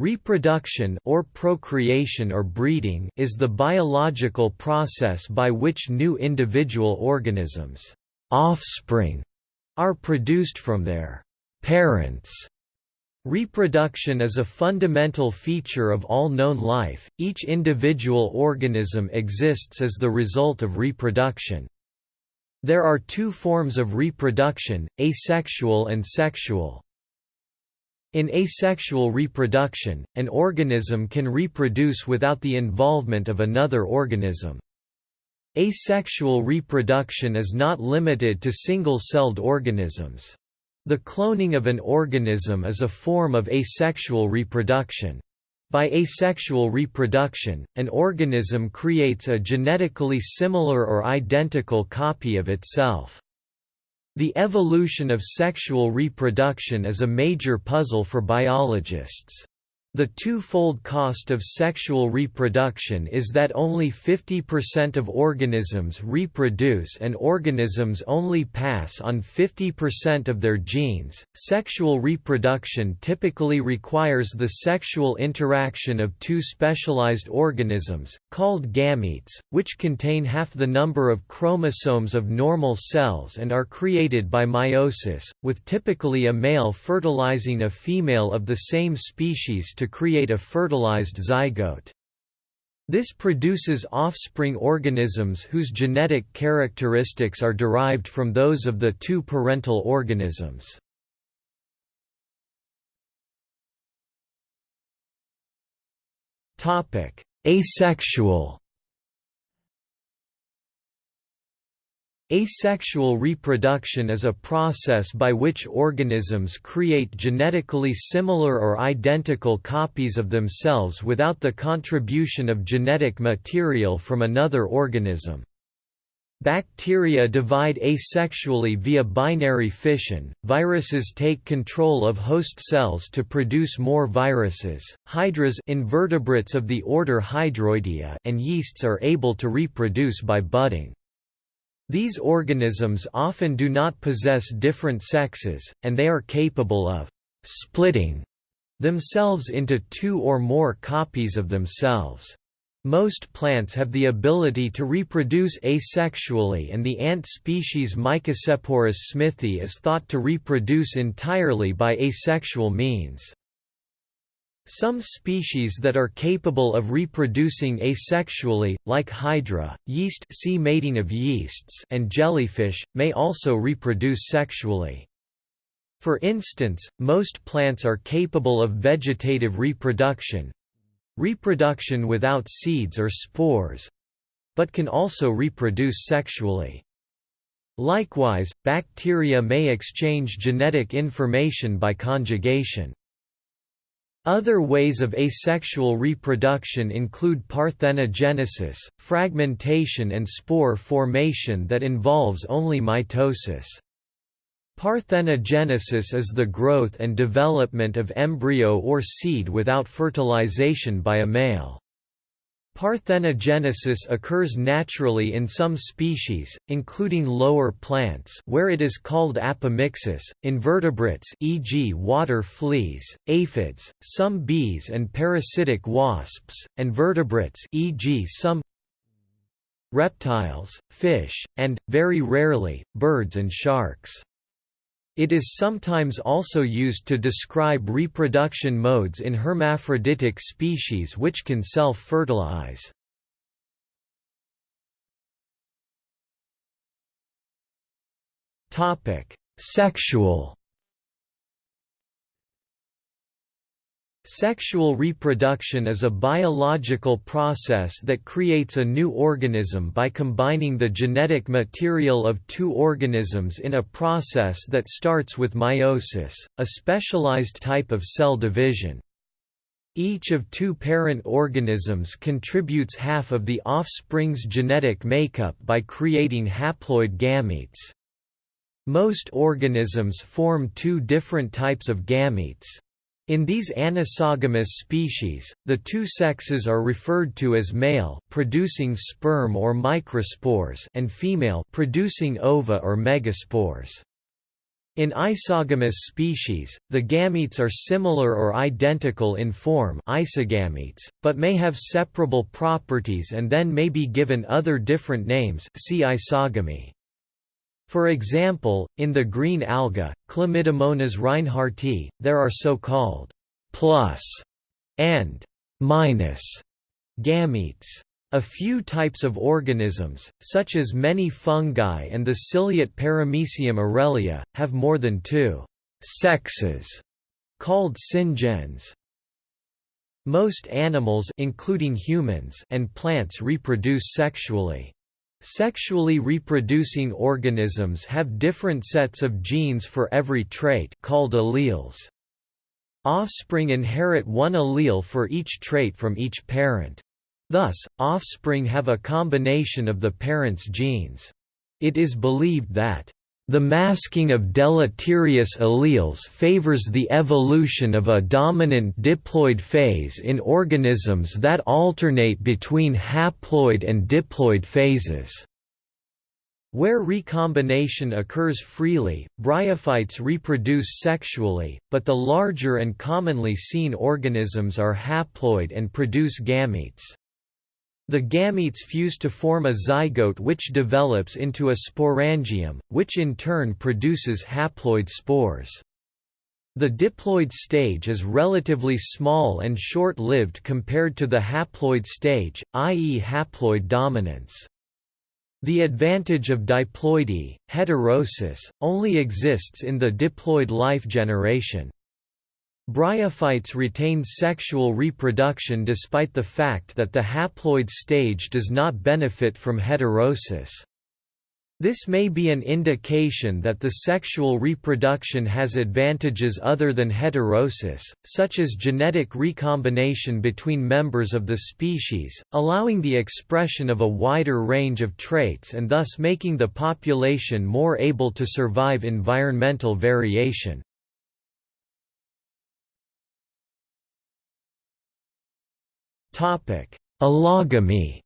Reproduction or procreation or breeding is the biological process by which new individual organisms offspring are produced from their parents. Reproduction is a fundamental feature of all known life. Each individual organism exists as the result of reproduction. There are two forms of reproduction, asexual and sexual. In asexual reproduction, an organism can reproduce without the involvement of another organism. Asexual reproduction is not limited to single-celled organisms. The cloning of an organism is a form of asexual reproduction. By asexual reproduction, an organism creates a genetically similar or identical copy of itself. The evolution of sexual reproduction is a major puzzle for biologists. The two-fold cost of sexual reproduction is that only 50% of organisms reproduce and organisms only pass on 50% of their genes. Sexual reproduction typically requires the sexual interaction of two specialized organisms, called gametes, which contain half the number of chromosomes of normal cells and are created by meiosis, with typically a male fertilizing a female of the same species to create a fertilized zygote. This produces offspring organisms whose genetic characteristics are derived from those of the two parental organisms. Asexual Asexual reproduction is a process by which organisms create genetically similar or identical copies of themselves without the contribution of genetic material from another organism. Bacteria divide asexually via binary fission, viruses take control of host cells to produce more viruses, hydras invertebrates of the order Hydroidea and yeasts are able to reproduce by budding. These organisms often do not possess different sexes, and they are capable of «splitting» themselves into two or more copies of themselves. Most plants have the ability to reproduce asexually and the ant species Mycocepurus smithii is thought to reproduce entirely by asexual means. Some species that are capable of reproducing asexually, like hydra, yeast see mating of yeasts and jellyfish, may also reproduce sexually. For instance, most plants are capable of vegetative reproduction—reproduction without seeds or spores—but can also reproduce sexually. Likewise, bacteria may exchange genetic information by conjugation. Other ways of asexual reproduction include parthenogenesis, fragmentation and spore formation that involves only mitosis. Parthenogenesis is the growth and development of embryo or seed without fertilization by a male. Parthenogenesis occurs naturally in some species, including lower plants where it is called apomixis, invertebrates e.g. water fleas, aphids, some bees and parasitic wasps, and vertebrates e.g. some reptiles, fish, and, very rarely, birds and sharks. It is sometimes also used to describe reproduction modes in hermaphroditic species which can self-fertilize. Sexual Sexual reproduction is a biological process that creates a new organism by combining the genetic material of two organisms in a process that starts with meiosis, a specialized type of cell division. Each of two parent organisms contributes half of the offspring's genetic makeup by creating haploid gametes. Most organisms form two different types of gametes. In these anisogamous species, the two sexes are referred to as male producing sperm or microspores and female producing ova or megaspores. In isogamous species, the gametes are similar or identical in form isogametes, but may have separable properties and then may be given other different names see isogamy. For example, in the green alga, Chlamydomonas reinhardti, there are so-called plus and minus gametes. A few types of organisms, such as many fungi and the ciliate Paramecium aurelia, have more than two sexes, called syngens. Most animals including humans and plants reproduce sexually. Sexually reproducing organisms have different sets of genes for every trait called alleles. Offspring inherit one allele for each trait from each parent. Thus, offspring have a combination of the parent's genes. It is believed that the masking of deleterious alleles favors the evolution of a dominant diploid phase in organisms that alternate between haploid and diploid phases. Where recombination occurs freely, bryophytes reproduce sexually, but the larger and commonly seen organisms are haploid and produce gametes. The gametes fuse to form a zygote which develops into a sporangium, which in turn produces haploid spores. The diploid stage is relatively small and short-lived compared to the haploid stage, i.e. haploid dominance. The advantage of diploidy, heterosis, only exists in the diploid life generation. Bryophytes retain sexual reproduction despite the fact that the haploid stage does not benefit from heterosis. This may be an indication that the sexual reproduction has advantages other than heterosis, such as genetic recombination between members of the species, allowing the expression of a wider range of traits and thus making the population more able to survive environmental variation. Allogamy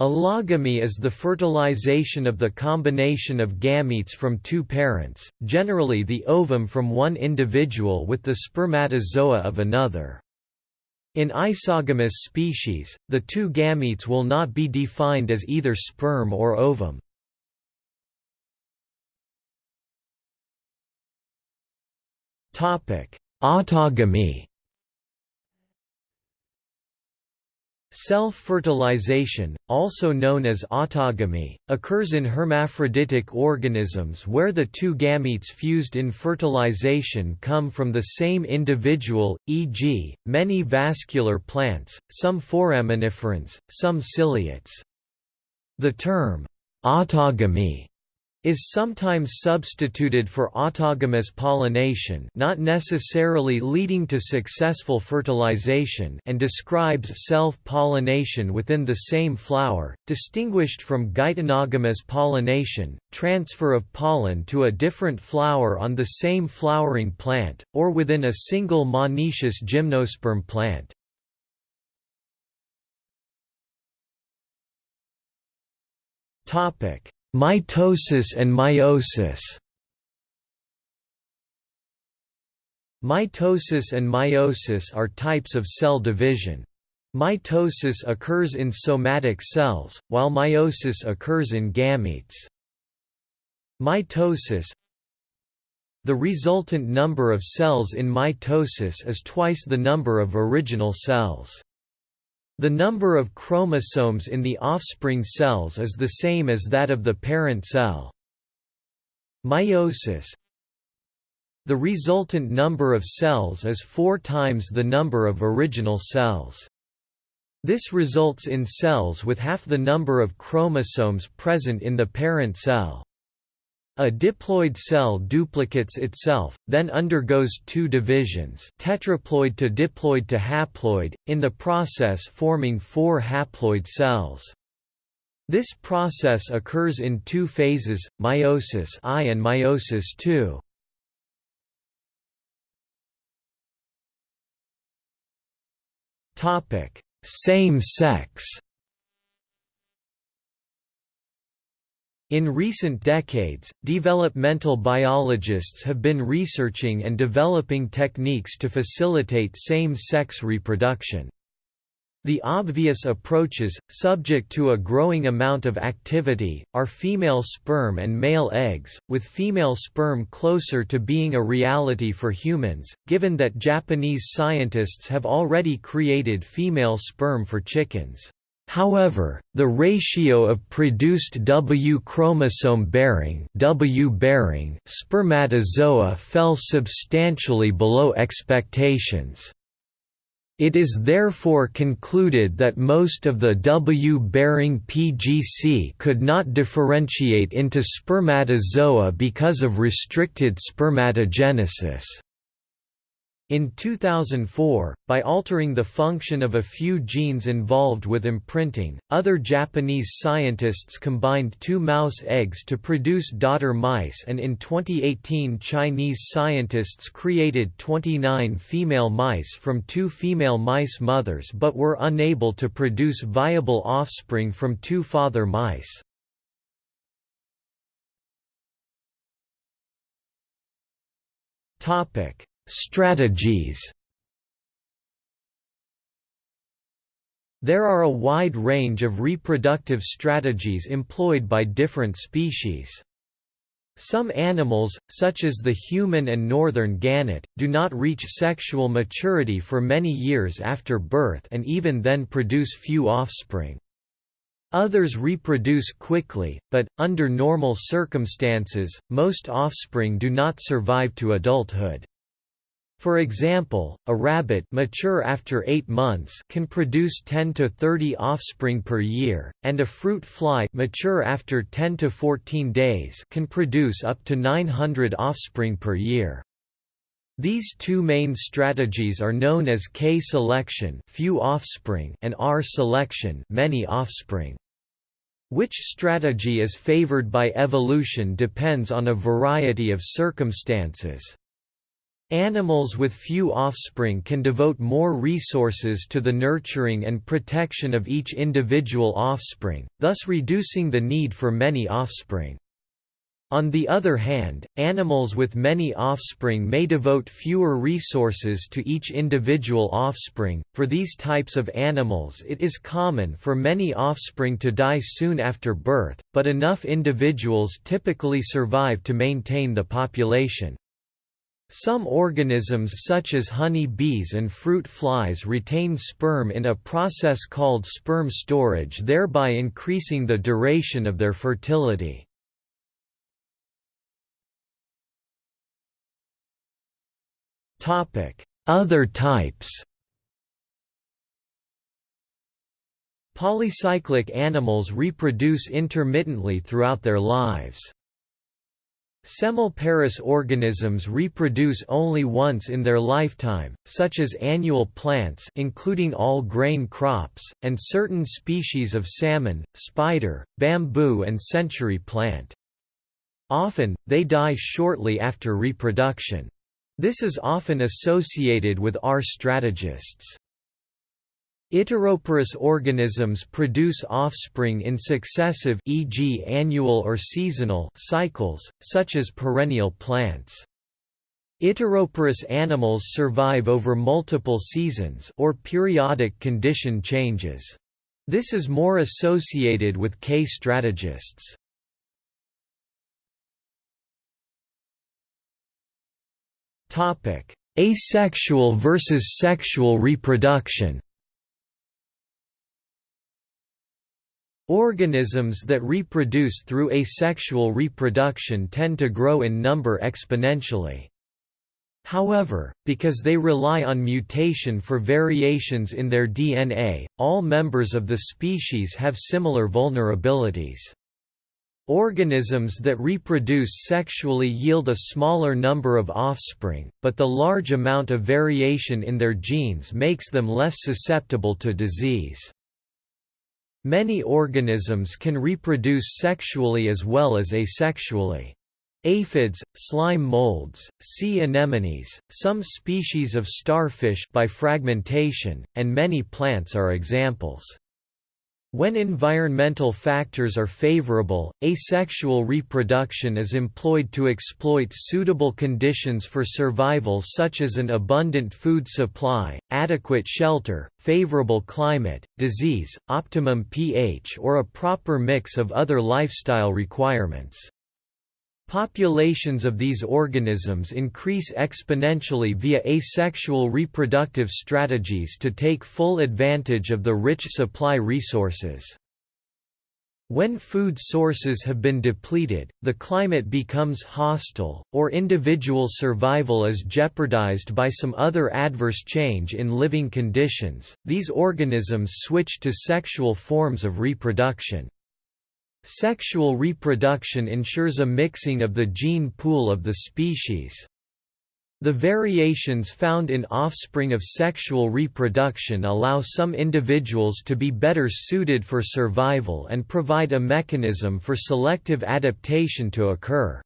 Allogamy is the fertilization of the combination of gametes from two parents, generally the ovum from one individual with the spermatozoa of another. In isogamous species, the two gametes will not be defined as either sperm or ovum. Autogamy Self-fertilization, also known as autogamy, occurs in hermaphroditic organisms where the two gametes fused in fertilization come from the same individual, e.g., many vascular plants, some foraminiferans, some ciliates. The term, autogamy is sometimes substituted for autogamous pollination not necessarily leading to successful fertilization and describes self-pollination within the same flower, distinguished from geitonogamous pollination, transfer of pollen to a different flower on the same flowering plant, or within a single monoecious gymnosperm plant. Topic Mitosis and meiosis Mitosis and meiosis are types of cell division. Mitosis occurs in somatic cells, while meiosis occurs in gametes. Mitosis The resultant number of cells in mitosis is twice the number of original cells. The number of chromosomes in the offspring cells is the same as that of the parent cell. Meiosis The resultant number of cells is four times the number of original cells. This results in cells with half the number of chromosomes present in the parent cell. A diploid cell duplicates itself, then undergoes two divisions tetraploid to diploid to haploid, in the process forming four haploid cells. This process occurs in two phases, meiosis I and meiosis II. Same sex In recent decades, developmental biologists have been researching and developing techniques to facilitate same-sex reproduction. The obvious approaches, subject to a growing amount of activity, are female sperm and male eggs, with female sperm closer to being a reality for humans, given that Japanese scientists have already created female sperm for chickens. However, the ratio of produced W chromosome-bearing W bearing spermatozoa fell substantially below expectations. It is therefore concluded that most of the W-bearing PGC could not differentiate into spermatozoa because of restricted spermatogenesis. In 2004, by altering the function of a few genes involved with imprinting, other Japanese scientists combined two mouse eggs to produce daughter mice and in 2018 Chinese scientists created 29 female mice from two female mice mothers but were unable to produce viable offspring from two father mice. Topic Strategies There are a wide range of reproductive strategies employed by different species. Some animals, such as the human and northern gannet, do not reach sexual maturity for many years after birth and even then produce few offspring. Others reproduce quickly, but, under normal circumstances, most offspring do not survive to adulthood. For example, a rabbit mature after 8 months can produce 10 to 30 offspring per year, and a fruit fly mature after 10 to 14 days can produce up to 900 offspring per year. These two main strategies are known as K selection, few offspring, and R selection, many offspring. Which strategy is favored by evolution depends on a variety of circumstances. Animals with few offspring can devote more resources to the nurturing and protection of each individual offspring, thus reducing the need for many offspring. On the other hand, animals with many offspring may devote fewer resources to each individual offspring. For these types of animals, it is common for many offspring to die soon after birth, but enough individuals typically survive to maintain the population. Some organisms such as honey bees and fruit flies retain sperm in a process called sperm storage thereby increasing the duration of their fertility. Other types Polycyclic animals reproduce intermittently throughout their lives. Semelparous organisms reproduce only once in their lifetime, such as annual plants including all grain crops, and certain species of salmon, spider, bamboo and century plant. Often, they die shortly after reproduction. This is often associated with R strategists. Iteroparous organisms produce offspring in successive e.g. annual or seasonal cycles, such as perennial plants. Iteroparous animals survive over multiple seasons or periodic condition changes. This is more associated with K strategists. Asexual versus sexual reproduction Organisms that reproduce through asexual reproduction tend to grow in number exponentially. However, because they rely on mutation for variations in their DNA, all members of the species have similar vulnerabilities. Organisms that reproduce sexually yield a smaller number of offspring, but the large amount of variation in their genes makes them less susceptible to disease. Many organisms can reproduce sexually as well as asexually. Aphids, slime molds, sea anemones, some species of starfish by fragmentation, and many plants are examples. When environmental factors are favorable, asexual reproduction is employed to exploit suitable conditions for survival such as an abundant food supply, adequate shelter, favorable climate, disease, optimum pH or a proper mix of other lifestyle requirements. Populations of these organisms increase exponentially via asexual reproductive strategies to take full advantage of the rich supply resources. When food sources have been depleted, the climate becomes hostile, or individual survival is jeopardized by some other adverse change in living conditions, these organisms switch to sexual forms of reproduction. Sexual reproduction ensures a mixing of the gene pool of the species. The variations found in offspring of sexual reproduction allow some individuals to be better suited for survival and provide a mechanism for selective adaptation to occur.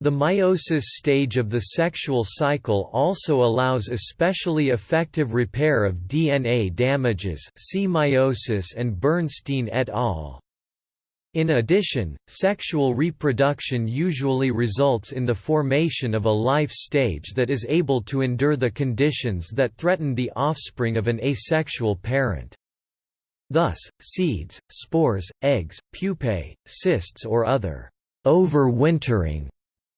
The meiosis stage of the sexual cycle also allows especially effective repair of DNA damages see meiosis and Bernstein et al. In addition, sexual reproduction usually results in the formation of a life stage that is able to endure the conditions that threaten the offspring of an asexual parent. Thus, seeds, spores, eggs, pupae, cysts or other overwintering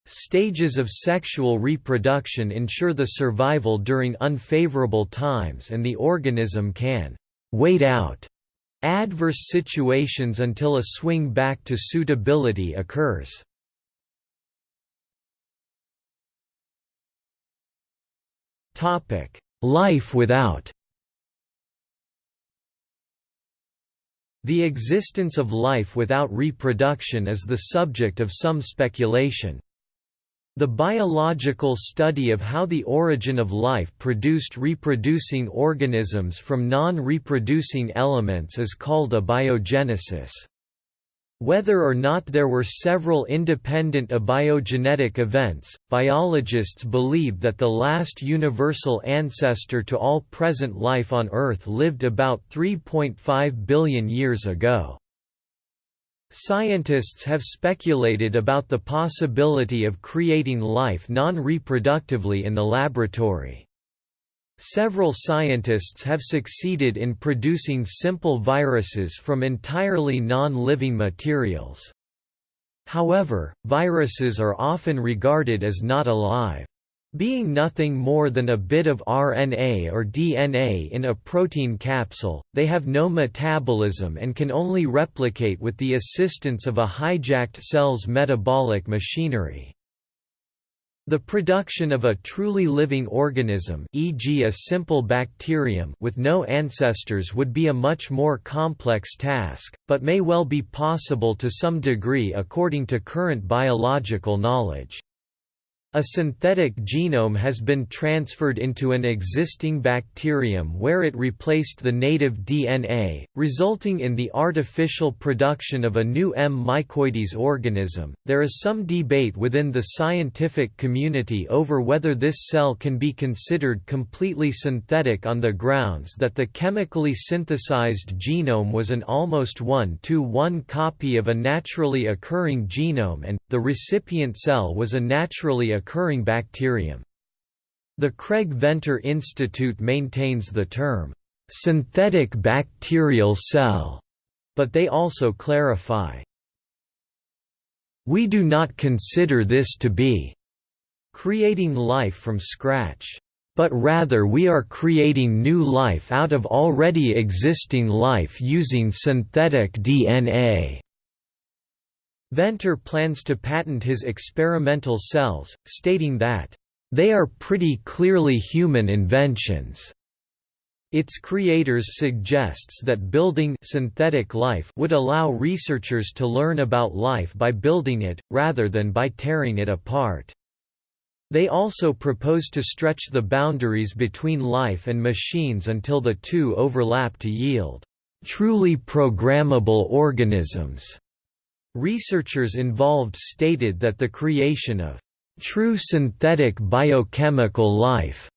stages of sexual reproduction ensure the survival during unfavorable times and the organism can wait out adverse situations until a swing back to suitability occurs. Life without The existence of life without reproduction is the subject of some speculation. The biological study of how the origin of life produced reproducing organisms from non-reproducing elements is called abiogenesis. Whether or not there were several independent abiogenetic events, biologists believe that the last universal ancestor to all present life on Earth lived about 3.5 billion years ago. Scientists have speculated about the possibility of creating life non-reproductively in the laboratory. Several scientists have succeeded in producing simple viruses from entirely non-living materials. However, viruses are often regarded as not alive. Being nothing more than a bit of RNA or DNA in a protein capsule, they have no metabolism and can only replicate with the assistance of a hijacked cell's metabolic machinery. The production of a truly living organism e.g. a simple bacterium with no ancestors would be a much more complex task, but may well be possible to some degree according to current biological knowledge. A synthetic genome has been transferred into an existing bacterium where it replaced the native DNA, resulting in the artificial production of a new M. mycoides organism. There is some debate within the scientific community over whether this cell can be considered completely synthetic on the grounds that the chemically synthesized genome was an almost one-to-one copy of a naturally occurring genome and, the recipient cell was a naturally occurring bacterium. The Craig Venter Institute maintains the term, "...synthetic bacterial cell", but they also clarify, "...we do not consider this to be creating life from scratch." but rather we are creating new life out of already existing life using synthetic DNA. Venter plans to patent his experimental cells, stating that, "...they are pretty clearly human inventions." Its creators suggests that building synthetic life would allow researchers to learn about life by building it, rather than by tearing it apart. They also propose to stretch the boundaries between life and machines until the two overlap to yield truly programmable organisms. Researchers involved stated that the creation of true synthetic biochemical life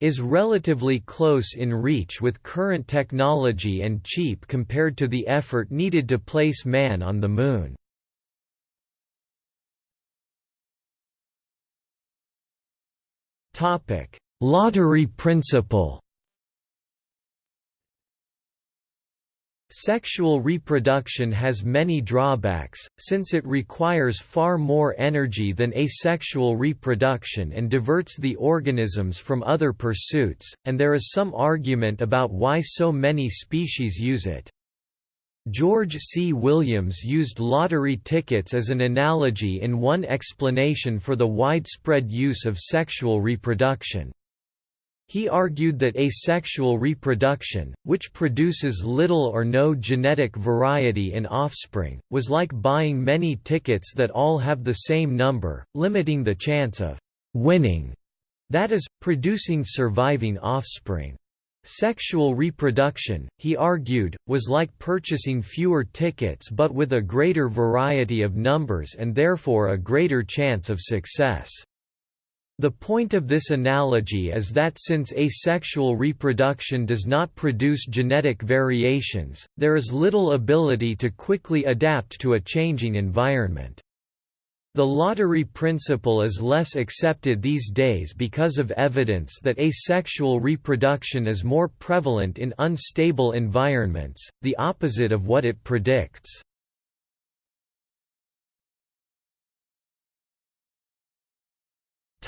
is relatively close in reach with current technology and cheap compared to the effort needed to place man on the Moon. Lottery principle Sexual reproduction has many drawbacks, since it requires far more energy than asexual reproduction and diverts the organisms from other pursuits, and there is some argument about why so many species use it. George C. Williams used lottery tickets as an analogy in one explanation for the widespread use of sexual reproduction. He argued that asexual reproduction, which produces little or no genetic variety in offspring, was like buying many tickets that all have the same number, limiting the chance of «winning», that is, producing surviving offspring. Sexual reproduction, he argued, was like purchasing fewer tickets but with a greater variety of numbers and therefore a greater chance of success. The point of this analogy is that since asexual reproduction does not produce genetic variations, there is little ability to quickly adapt to a changing environment. The lottery principle is less accepted these days because of evidence that asexual reproduction is more prevalent in unstable environments, the opposite of what it predicts.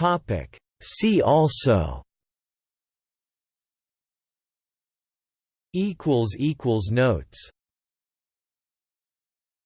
Topic. See also. Equals equals notes